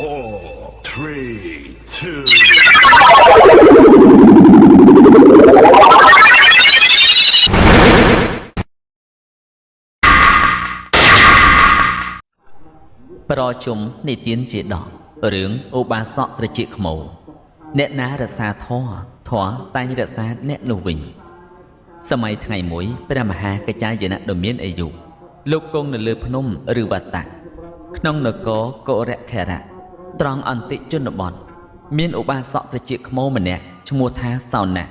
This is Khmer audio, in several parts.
four, three, two. ប្រជុំនិទានជាដករឿងឧបាសកត្រជាខ្មោអ្នកណារសាធរធរតែងរក្សាអ្នកនោះវិញសម័យថ្ងៃមួយព្រះមហាកច្ចាយនៈដ៏មានអាយុលោកគង់នៅលើភ្នំឬវត្តៈក្នុងនគរកុរខេរៈ ត្រង់អន្តិជនបទមានឧបាសកត្រជាខ្មោម្នាក់ឈ្មោះថាសោណៈ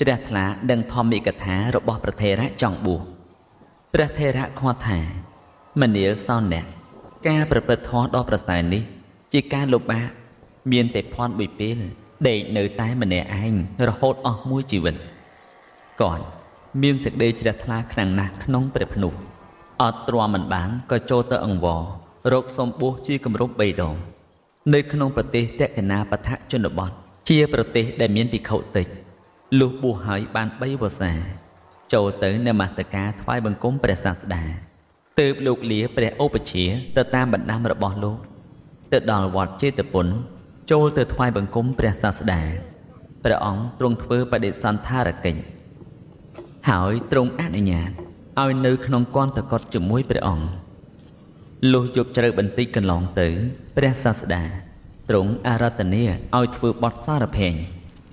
ជ្រះថ្លាដឹងធម្មិកថារបស់ព្រះថេរៈចង់បួសព្រះថេរៈខ្វាត់ថាមនាលសោណៈការប្រព្រឹត្តធម៌ដ៏ប្រសើរនេះ ជាការលុបបាកមានតែភ័ន្តមួយពេលដេកនៅតែម្នាក់ឯងរហូតអស់មួយជីវិតគាត់មានសេចក្តីជ្រះថ្លាខ្លាំងណាស់ក្នុងព្រះភ្នោះអត់ទ្រាំមិនបានក៏ចូលទៅអង្វររកសំបួសជាគម្រប់3ដង នៅក្នុងប្រទេសតេកណាបឋជនបទជាប្រទេសដែលមានភិក្ខុតិចលុះបួសហើយបាន3វស្សា ចូលទៅនមស្ការថ្វាយបង្គំព្រះសាស្តាទើបលោកលាព្រះឧបជាទៅតាមបណ្ដាំរបស់លោកទៅដល់វត្តចេតពុនចូលទៅថ្វាយបង្គំព្រះសាស្តាព្រះអង្គទ្រង់ធ្វើបដិសន្ធារកិច្ចហើយទ្រង់អនុញ្ញាតឲ្យនៅក្នុងគន្ធកត់ជាមួយព្រះអង្គ លុះជប់ជ្រៅបន្តិចកន្លងទៅ ព្រះសាស្តាទ្រង់អារាធនាឲ្យធ្វើបទសារភែង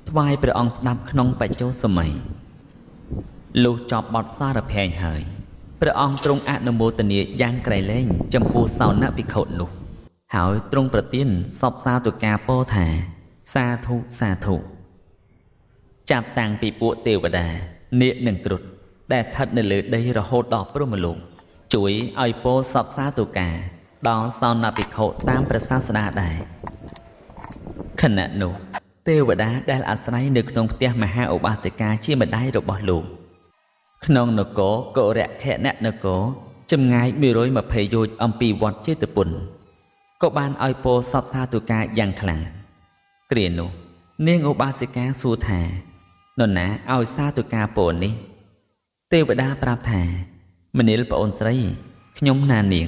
ថ្វាយព្រះអង្គស្ដាប់ក្នុងបច្ចុប្បន្នសម័យលុះចប់បទសារភែងហើយព្រះអង្គទ្រង់អនុមោទនាយ៉ាងក្រៃលែងចំពោះសោណភិក្ខុនោះ ហើយទ្រង់ប្រទានសពសាទុការពោថា សាធុសាធុចាប់តាំងពីពួកទេវតានាគនិងគ្រុឌដែលស្ថិតនៅលើដីរហូតដល់ព្រហ្មលោក ជួយឲ្យពោសពសាទុការដល់សោណភិក្ខុតាមព្រះសាស្តាដែរខណៈនោះទេវតាដែលអាស្រ័យនៅក្នុងផ្ទះមហាឧបាសិកាជាម្ដាយរបស់លោកក្នុងនគរកុរៈខណៈនគរចម្ងាយ120យោជន៍អំពីវត្តចេតពុនក៏បានឲ្យពោសពសាទុការយ៉ាងខ្លាំងគ្រានោះនាងឧបាសិកាសួរថានរណាឲ្យសាទុការពោនេះ ទេវតាប្រាប់ថា មនាលប្អូនស្រី ខ្ញុំណានាង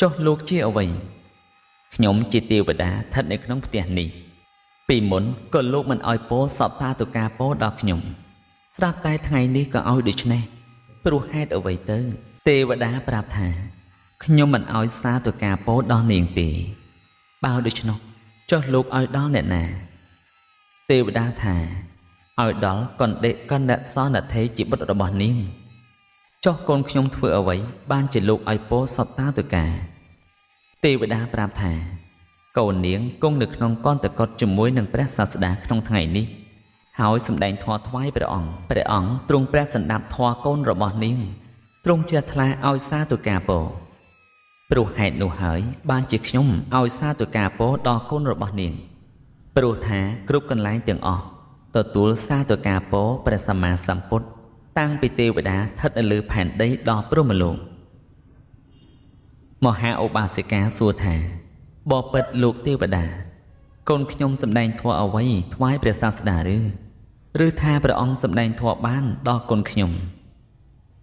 ចុះលោកជាអ្វីខ្ញុំជាទេវតាស្ថិតនៅក្នុងផ្ទះនេះ ពីមុនក៏លោកមិនឲ្យពោសពសាទុការពោដល់ខ្ញុំ ស្រាប់តែថ្ងៃនេះក៏ឲ្យដូច្នេះព្រោះហេតុអ្វីទៅ ទេវតាប្រាប់ថាខ្ញុំមិនឲ្យសាទការពោដល់នាងទេបើដូច្នោះចុះលោកឲ្យដល់អ្នកណា ទេវតាថាឲ្យដល់កណ្ដេកកណ្ដសនធេជាបុត្ររបស់នាង ចុះកូនខ្ញុំធ្វើអ្វីបានជាលោកឲ្យពោសពតាទការ ទេវតាប្រាប់ថា កូននាងគង់នៅក្នុងកន្តកត់ជាមួយនឹងព្រះសាស្តាក្នុងថ្ងៃនេះហើយសម្ដែងធម៌ថ្វាយព្រះអង្គព្រះអង្គទ្រង់ព្រះសន្តាប់ធម៌កូនរបស់នាងទ្រង់ជ្រះថ្លាឲ្យសាទុការពោព្រោះហេតុនោះហើយ បានជាខ្ញុំឲ្យសាទុការពោដល់កូនរបស់នាងព្រោះថាគ្រប់កន្លែងទាំងអស់ទទួលសាទុការពោព្រះសម្មាសម្ពុទ្ធ តាំងពីទេវតាស្ថិតនៅលើផែនដីដល់ព្រហ្មលោកមហាឧបាសិកាសួរថាបបិទ្ធលោកទេវតា កូនខ្ញុំសម្ដែងធម៌អ្វីថ្វាយព្រះសាស្តាឬឬថាព្រះអង្គសម្ដែងធម៌បានដល់កូនខ្ញុំ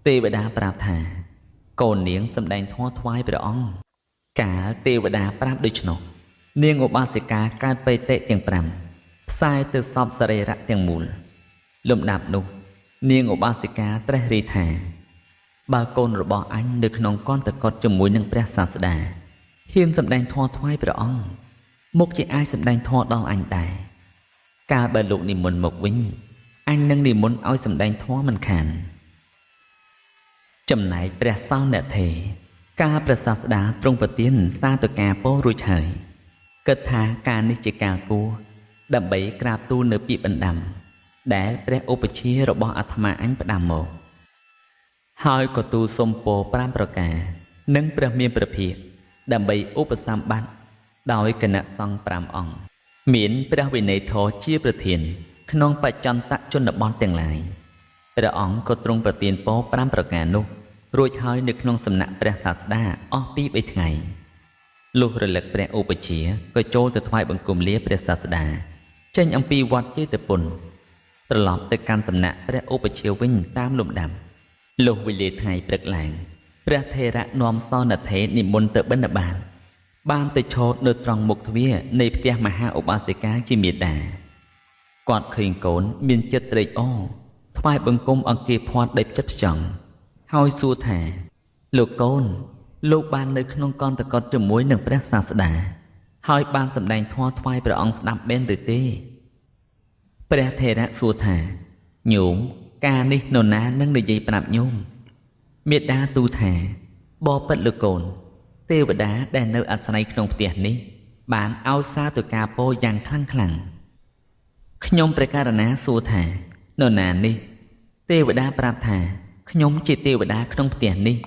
ទេវតាប្រាប់ថា កូននាងសម្ដែងធម៌ថ្វាយព្រះអង្គកាលទេវតាប្រាប់ដូច្នោះនាងឧបាសិកាកើតបេតិទាំង5ផ្សាយទៅសពសរីរៈទាំងមូលលំដាប់នោះ នាងឧបាសិកាត្រេះរិះថា បើកូនរបស់អញនៅក្នុងកន្តកត់ជាមួយនឹងព្រះសាស្តាហ៊ានសម្ដែងធម៌ថ្វាយព្រះអង្គមុខជាអាចសម្ដែងធម៌ដល់អញដែរកាលបើលោកនិមន្តមកវិញអញនឹងនិមន្តឲ្យសម្ដែងធម៌មិនខានចំណែកព្រះសង្ឃអ្នកទេការប្រសាស្ដាទ្រង់ប្រទានសាទការពោរួចហើយគិតថាការនេះជាការគួរដើម្បីក្រាបទូលនៅពាក្យបណ្ដាំ ដែលព្រះឧបជារបស់អាត្មាអញផ្ដាំមកហើយក៏ទូលសុំពោ5ប្រការ និងព្រះមានព្រះភិក្ខដើម្បីឧបសម្បត្តិដោយគណៈសង្ឃ5អង្គមានព្រះវិន័យធរជាប្រធាន ក្នុងបច្ចន្តជនបទទាំងឡាយព្រះអង្គក៏ទ្រង់ប្រទានពរ5ប្រការនោះ រួចហើយនៅក្នុងសំណាក់ព្រះសាស្តាអស់ពី3ថ្ងៃលុះរលឹកព្រះឧបជាក៏ចូលទៅថ្វាយបង្គំលាព្រះសាស្តាចេញអំពីវត្តចេតពុន ត្រឡប់ទៅកាន់សំណាក់ព្រះឧបជាវិញតាមលំដាប់លុះវេលាថ្ងៃព្រឹកឡើងព្រះថេរៈនាំសនធេនិមន្តទៅបិណ្ឌបាតបានទៅឈរនៅត្រង់មុខទ្វារនៃផ្ទះមហាឧបាសិកាជាមេដាគាត់ឃើញកូនមានចិត្តត្រេកអរថ្វាយបង្គំអង្គាភ័ណ្ឌដេបចិត្តផ្ចង់ហើយសួរថា លោកកូន លោកបាននៅក្នុងកន្តកតជាមួយនឹងព្រះសាស្តាហើយបានសម្ដែងធម៌ថ្វាយព្រះអង្គស្ដាប់មែនឬទេ ព្រះថេរៈសួរថាញោមការនេះនរណានឹងនិយាយប្រាប់ញោមមេដាទូថាបបិទ្ធលោកកូន ទេវតាដែលនៅអាស្រ័យក្នុងផ្ទះនេះ បានឲ្យសារទៅការពោយ៉ាងខ្លាំងខ្លាំងខ្ញុំព្រះករណាសួរថានរណានេះ ទេវតាប្រាប់ថាខ្ញុំជាទេវតាក្នុងផ្ទះនេះ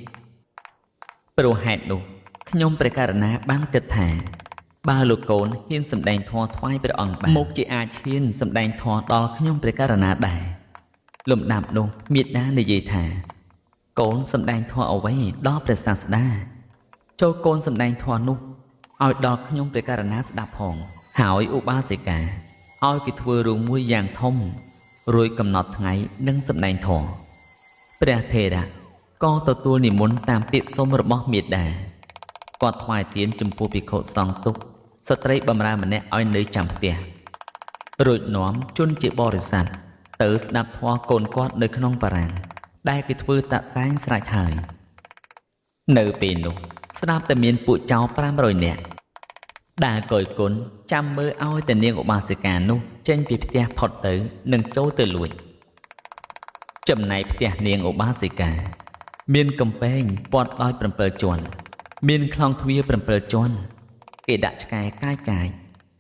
ព្រោះហេតុនោះខ្ញុំព្រះករណាបានគិតថា បើលោកកូនហ៊ានសម្ដែងធម៌ថ្វាយព្រះអង្គបានមុខជាអាចហ៊ានសម្ដែងធម៌ដល់ខ្ញុំព្រះករណាដែរលំដាប់នោះមេដានិយាយថា កូនសម្ដែងធម៌អ្វីដល់ព្រះសាស្តាចូលកូនសម្ដែងធម៌នោះឲ្យដល់ខ្ញុំព្រះករណាស្ដាប់ផងហើយឧបាសិកាឲ្យគេធ្វើរឿងមួយយ៉ាងធំរួចកំណត់ថ្ងៃនឹងសម្ដែងធម៌ព្រះថេរៈក៏ទទួលនិមន្តតាមពាក្យសុំរបស់មេដាគាត់ថ្វាយទៀនចំពោះភិក្ខុសង្ឃទុក ស្ត្រីបម្រើម្នាក់ឲ្យនៅចាំផ្ទះរួចនាំជនជាបរិស័ទទៅស្ដាប់ធម៌កូនគាត់នៅក្នុងបារាំងដែលគេធ្វើតាក់តែងស្រេចហើយនៅពេលនោះស្ដាប់តែមានពួកចៅ500នាក់ដែលកយគុណចាំមើលឲ្យតែនាងឧបាសិកានោះចេញពីផ្ទះផុតទៅនិងចូលទៅលួចចំណែកផ្ទះនាងឧបាសិកា មានកំពែងព័ទ្ធដោយ7ជាន់មានខ្លងទ្វារ7ជាន់ គេដាក់ឆ្កែកាយកាយ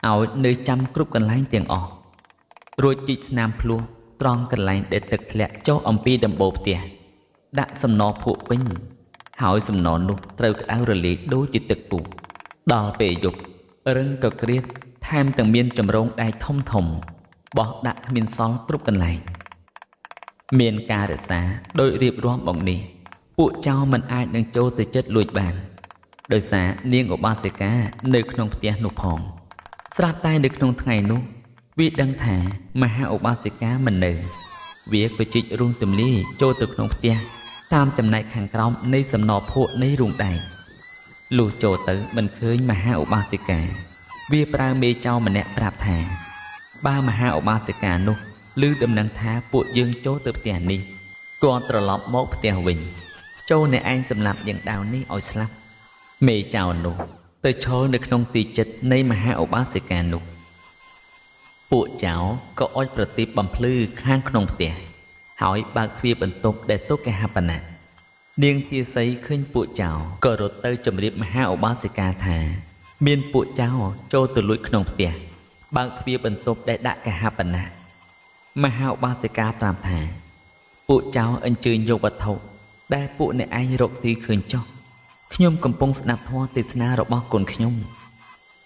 ឲ្យនៅចាំគ្រប់កន្លែងទាំងអស់រួចជីកស្នាមភ្លោះត្រង់កន្លែងដែលទឹកធ្លាក់ចុះអំពីដំបូលផ្ទះដាក់សំណភក់ពេញហើយសំណនោះត្រូវក្តៅរលាយដូចជាទឹកពុះដល់ពេលយប់រឹងក៏ក្រៀតថែមទាំងមានចម្រងដែកធំធំបោះដាក់គ្មានសល់គ្រប់កន្លែងមានការរក្សាដោយរៀបរាប់មកនេះ ពួកចៅមិនអាចនឹងចូលទៅចិត្តលួចបាន ដោយសារនាងឧបាសិកានៅក្នុងផ្ទះនោះផង ស្រាប់តែនៅក្នុងថ្ងៃនោះ វាដឹងថាមហាឧបាសិកាមិននៅ វាក៏ជីករូងទម្លាយចូលទៅក្នុងផ្ទះតាមចំណែកខាងក្រោមនៃសំណភក់នៃរូងដែកលុះចូលទៅមិនឃើញមហាឧបាសិកា វាប្រើមេចៅម្នាក់ប្រាប់ថាបើមហាឧបាសិកានោះឮដំណឹងថាពួកយើងចូលទៅផ្ទះនេះគាត់ត្រឡប់មកផ្ទះវិញ ចូលអ្នកឯងសម្លាប់យ៉ាងដាវនេះឲ្យស្លាប់ មេចៅនោះ ទៅឈរនៅក្នុងទីចិត្តនៃមហាឧបាសិកានោះពួកចៅក៏អុចប្រទីបបំភ្លឺខាងក្នុងផ្ទះហើយបើកទ្វារបន្ទប់ដែលទុកគេហបណៈនាងទាសីឃើញពួកចៅក៏រត់ទៅជម្រាបមហាឧបាសិកាថា មានពួកចៅចូលទៅលួចក្នុងផ្ទះបើកទ្វារបន្ទប់ដែលដាក់គេហបណៈមហាឧបាសិកាប្រាប់ថា ពួកចៅអញ្ជើញយកវត្ថុដែលពួកអ្នកឯងរកស៊ីឃើញចោះ ខ្ញុំកំពុងស្ដាប់ធម៌ទេសនារបស់គុណខ្ញុំ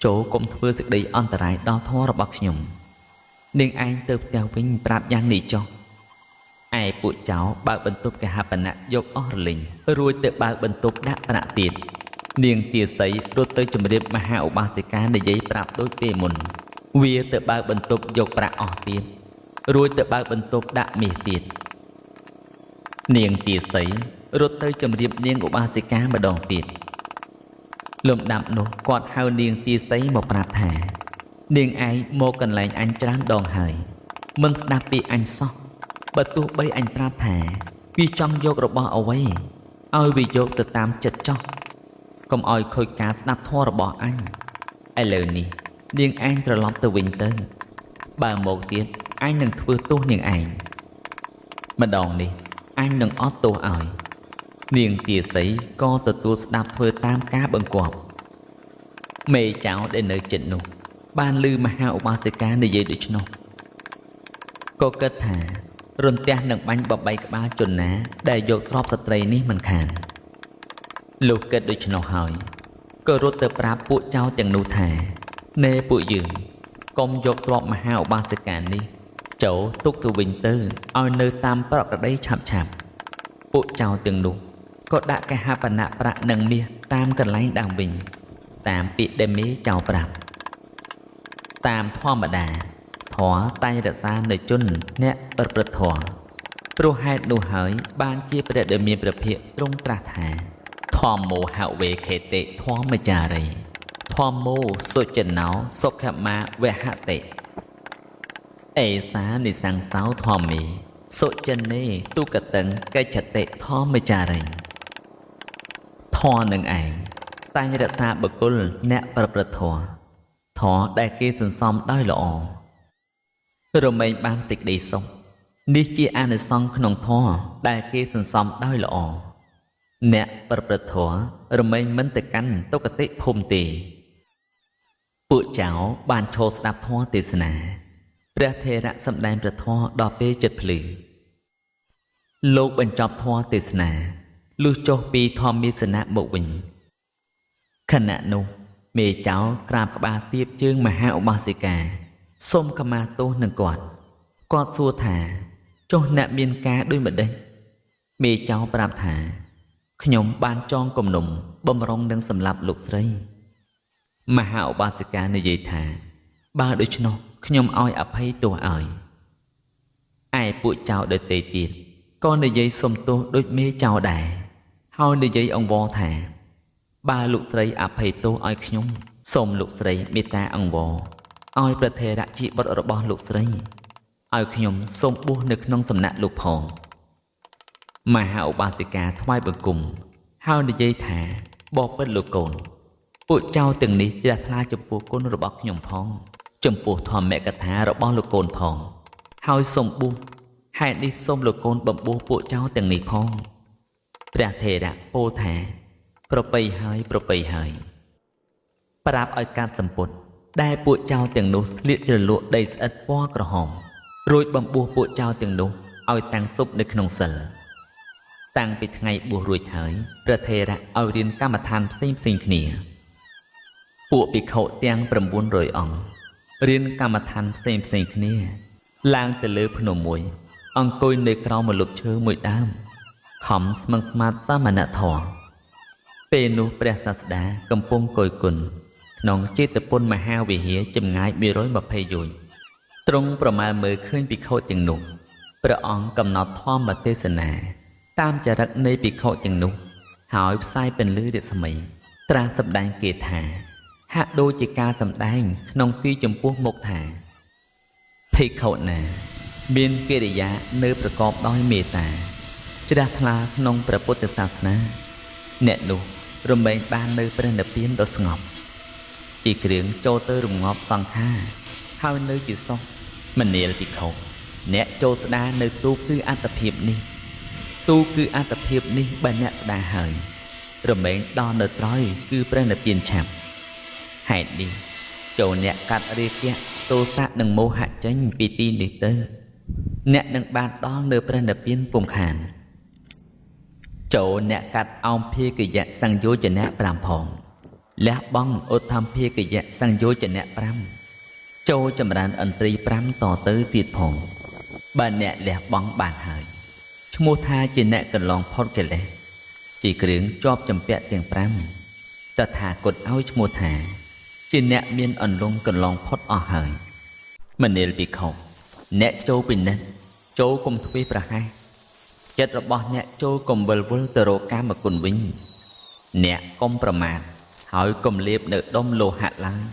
ចូលកុំធ្វើសេចក្តីអន្តរាយដល់ធម៌របស់ខ្ញុំនាងឯងទៅផ្ទះវិញប្រាប់យ៉ាងនេះចុះឯពួកចៅបើកបន្ទប់កហបណៈយកអស់រលីងរួចទៅបើកបន្ទប់ដាក់ប្រាក់ទៀតនាងទាសីរត់ទៅជម្រាបមហាឧបាសិកានិយាយប្រាប់ដូចពេលមុន វាទៅបើកបន្ទប់យកប្រាក់អស់ទៀតរួចទៅបើកបន្ទប់ដាក់មាសទៀតនាងទាសី រត់ទៅជម្រាបនាងឧបាសិកាម្ដងទៀតលំដាប់នោះគាត់ហៅនាងទាសីមកប្រាប់ថា នាងឯងមកកន្លែងអញច្រើនដងហើយមិនស្ដាប់ពីអញសោះបើទោះបីអញប្រាប់ថាវាចង់យករបស់អ្វីឲ្យវាយកទៅតាមចិត្តចោះកុំឲ្យខូចការស្ដាប់ធម៌របស់អញឥឡូវនេះនាងឯងត្រឡប់ទៅវិញទៅ បើមកទៀតអញនឹងធ្វើទោសនាងឯងម្ដងនេះអញនឹងអត់ទោសឲ្យ នាងទាសីក៏ទទួលស្ដាប់ធ្វើតាមការបង្គាប់មេចៅដែលនៅចិត្តនោះ បានឮមហាឧបាសិកានិយាយដូច្នោះក៏គិតថារន្ទះនឹងបាញ់បបីក្បាលជនណា ដែលយកទ្រព្យស្ត្រីនេះមិនខានលុះគិតដូច្នោះហើយក៏រត់ទៅប្រាប់ពួកចៅទាំងនោះថាណែពួកយើងកុំយកទ្រព្យមហាឧបាសិកានេះចូលទុកទៅវិញទៅឲ្យនៅតាមប្រក្រតីឆាប់ឆាប់ពួកចៅទាំងនោះ ក៏ដាក់កហបណៈប្រាក់និងមាសតាមកន្លែងដើមវិញ តាមពាក្យដែលមេចៅប្រាប់តាមធម្មតាធម៌តែងរក្សានៅជនអ្នកប្រព្រឹត្តធម៌ព្រោះហេតុនោះហើយ បានជាព្រះដែលមានព្រះភិក្ខទ្រង់ត្រាស់ថាធម្មោហវេខេតិធម្មចារីធម្មោសុចណោសុខមាវហតិអេសានិសង្សោធម្មីសុចនេទុកតឹងកិច្ចតិធម្មចារី ធម៌នឹងឯងតែងរក្សាបុគ្គលអ្នកប្រព្រឹត្តធម៌ធម៌ដែលគេសន្សំដោយល្អរមែងបានសេចក្តីសុខនេះជាអានិសង្សក្នុងធម៌ដែលគេសន្សំដោយល្អអ្នកប្រព្រឹត្តធម៌រមែងមិនទៅកាន់ទុគតិភូមិទេពួកចៅបានឈរស្ដាប់ធម៌ទេសនាព្រះថេរៈសម្ដែងព្រះធម៌ដល់ពេលចិត្តភ្លឺលោកបញ្ចប់ធម៌ទេសនា លុះចុះពីធម្មទេសនៈមកវិញខណៈនោះមេចៅក្រាបក្បាលទៀបជើងមហាឧបាសិកាសូមខមាទោសនឹងគាត់គាត់សួរថាចុះអ្នកមានការដូចម្ដេចមេចៅប្រាប់ថាខ្ញុំបានចងគំនុំបំរុងនឹងសម្លាប់លោកស្រី មហាឧបាសិកានិយាយថា បើដូច្នោះខ្ញុំឲ្យអភ័យទោសឲ្យឯពួកចៅដទៃទៀតក៏និយាយសុំទោសដូចមេចៅដែរ ហើយនិយាយអង្វរថា បើលោកស្រីអភ័យទោសឲ្យខ្ញុំសូមលោកស្រីមេត្តាអង្វរឲ្យប្រធេរៈជាបុត្ររបស់លោកស្រីឲ្យខ្ញុំសូមបួសនៅក្នុងសំណាក់លោកផងមហាឧបាសិកាថ្វាយបង្គំហើយនិយាយថាបបិទ្ធលោកកូន ពួកចៅទាំងនេះជ្រះថ្លាចំពោះគុណរបស់ខ្ញុំផង ចំពោះធម្មកថារបស់លោកកូនផង ហើយសូមបួសហេតុនេះសូមលោកកូនបំពោះពួកចៅទាំងនេះផង ព្រះថេរៈពោលថាប្របីហើយប្របីហើយប្រាប់ឲ្យកាត់សម្ពុតដែលពួកចៅទាំងនោះស្លៀកជ្រលក់ដីស្អិតពណ៌ក្រហមរួចបំពោះពួកចៅទាំងនោះឲ្យតាំងស៊ុបនៅក្នុងសិលតាំងពីថ្ងៃបួសរួចហើយព្រះថេរៈឲ្យរៀនកម្មដ្ឋានផ្សេងផ្សេងគ្នា ពួកភិក្ខុទាំង900អង្គរៀនកម្មដ្ឋានផ្សេងផ្សេងគ្នា ឡើងទៅលើភ្នំមួយអង្គុយនៅក្រោមម្លប់ឈើមួយដើម ខំស្មឹងស្មាតសាមណធម៌ពេលនោះព្រះសាស្តាកំពុងគយគុណក្នុងចេតពុនមហាវិហារចម្ងាយ120យោជន៍ទ្រង់ប្រមាលមើលឃើញភិក្ខុទាំងនោះព្រះអង្គកំណត់ធម៌ទេសនា តាមចរិតនៃភិក្ខុទាំងនោះ ហើយផ្សាយពន្លឺរស្មី ត្រាស់សម្ដែងគេថា ហាក់ដូចជាការសម្ដែង ក្នុងទីចំពោះមុខថាភិក្ខុណា មានកិរិយានៅប្រកបដោយមេត្តា ជ្រះថ្លាក្នុងព្រះពុទ្ធសាសនា អ្នកនោះរមែងបាននៅព្រះនិព្វានដ៏ស្ងប់ជាគ្រឿងចូលទៅរងាប់សង្ខារហើយនៅជាសុខមនាលភិក្ខុអ្នកចូលស្ដារនៅទូគឺអត្តភាពនេះ ទូគឺអត្តភាពនេះបើអ្នកស្ដារហើយរមែងដល់នៅត្រយគឺព្រះនិព្វានឆាប់ហេតុនេះចូលអ្នកកាត់រាគៈទោសៈនិងមោហៈចេញពីទីនេះទៅ អ្នកនឹងបានដល់នៅព្រះនិព្វានពុំខាន ចូលអ្នកកាត់អោមភាគយៈសង្យោចនៈ5ផងលះបង់ឧទ្ធម្ភាគយៈសង្យោចនៈ5ចូលចម្រើនអន្ត្រី5តទៅទៀតផងបើអ្នកលះបង់បានហើយឈ្មោះថាជាអ្នកកន្លងផុតកិលេសជាគ្រឿងជាប់ចម្ពាក់ទាំង5តថាគតឲ្យឈ្មោះថាជាអ្នកមានអន្លង់កន្លងផុតអស់ហើយមនាលពិខុអ្នកចូលពិនិត្យចូលគុំទ្វេប្រហែស ចិត្តរបស់អ្នកចូលកុំវិលវល់ទៅរកកាមគុណវិញ អ្នកកុំប្រមាថហើយកុំលៀបនៅដុំលោហៈឡើយ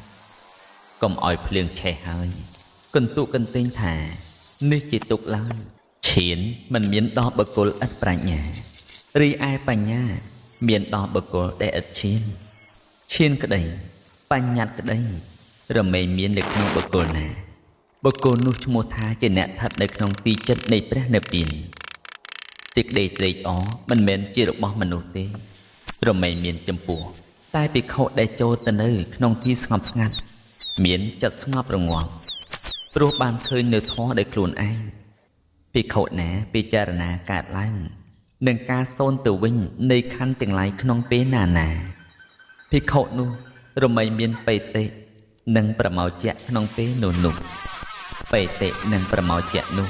កុំឲ្យភ្លៀងឆេះហើយកន្ទុកន្ទែងថា នេះជាទុកឡើយឈានមិនមានដល់បុគ្គលឥតប្រាជ្ញារីឯបញ្ញា មានដល់បុគ្គលដែលឥតឈានឈានក្តី បញ្ញត្តិក្តី រមែងមាននៅក្នុងបុគ្គលណាបុគ្គលនោះឈ្មោះថាជាអ្នកស្ថិតនៅក្នុងទីចិត្តនៃព្រះនិព្វាន សេចក្តីត្រេកអរមិនមែនជារបស់មនុស្សទេរមែងមានចំពោះតែភិក្ខុដែលចូលទៅនៅ ក្នុងទីស្ងប់ស្ងាត់មានចិត្តស្ងប់រងាប់ព្រោះបានឃើញនៅធម៌ដោយខ្លួនឯងភិក្ខុណាពិចារណាកើតឡើងនឹងការសូនទៅវិញនៃខណ្ឌទាំងឡាយក្នុងពេលណាណាភិក្ខុនោះរមែងមានបេតិនិងប្រមោជៈក្នុងពេលនោះនោះបេតិនិងប្រមោជៈនោះ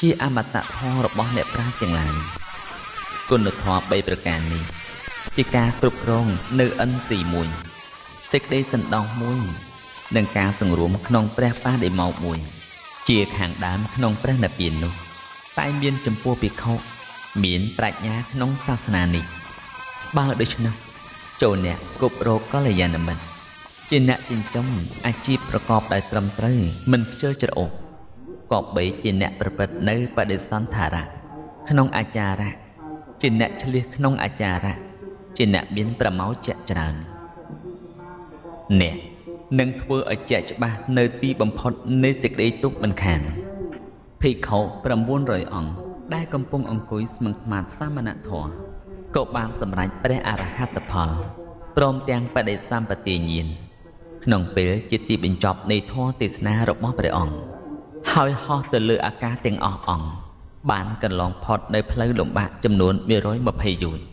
ជាអមតៈធម៌របស់អ្នកប្រាជ្ញទាំងឡាយគុណធម៌3ប្រការនេះ ជាការគ្រប់គ្រងនៅអិនទី1សេចក្តីសន្តោសមួយនិងការសង្រួមក្នុងព្រះបាតិមោកមួយជាខាងដើមក្នុងព្រះនិព្វាននោះតែមានចំពោះភិក្ខុមានប្រាជ្ញាក្នុងសាសនានេះបើដូច្នោះចូលអ្នកគប់រកកល្យាណមិត្តជាអ្នកចិញ្ចឹមអាជីពប្រកបដោយត្រឹមត្រូវមិនខ្ជិលច្រអូស ក៏បីជាអ្នកប្រព្រឹត្តនៅបដិសន្ធារៈក្នុងអាចារៈជាអ្នកឆ្លៀសក្នុងអាចារៈជាអ្នកមានប្រមោចៈច្រើនអ្នកនឹងធ្វើឲ្យជាក់ច្បាស់នៅទីបំផុតនៃសេចក្តីទុក្ខមិនខានភិក្ខុ900អង្គដែលកំពុងអង្គុយស្មឹងស្មាតសាមណធម៌ក៏បានសម្រេចព្រះអរហត្តផលព្រមទាំងបដិសម្បទាញាណក្នុងពេលជាទីបញ្ចប់នៃធម៌ទេសនារបស់ព្រះអង្គ ហើយហោះទៅលើអាកាសទាំងអស់អង្គបានកន្លងផុតនៅផ្លូវលំបាកចំនួន120យោជន៍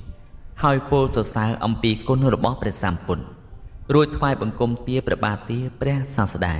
ហើយពោលសរសើរអំពីគុណរបស់ព្រះសម្ពុទ្ធរួចថ្វាយបង្គំទាព្រះបាទទាព្រះសាស្តា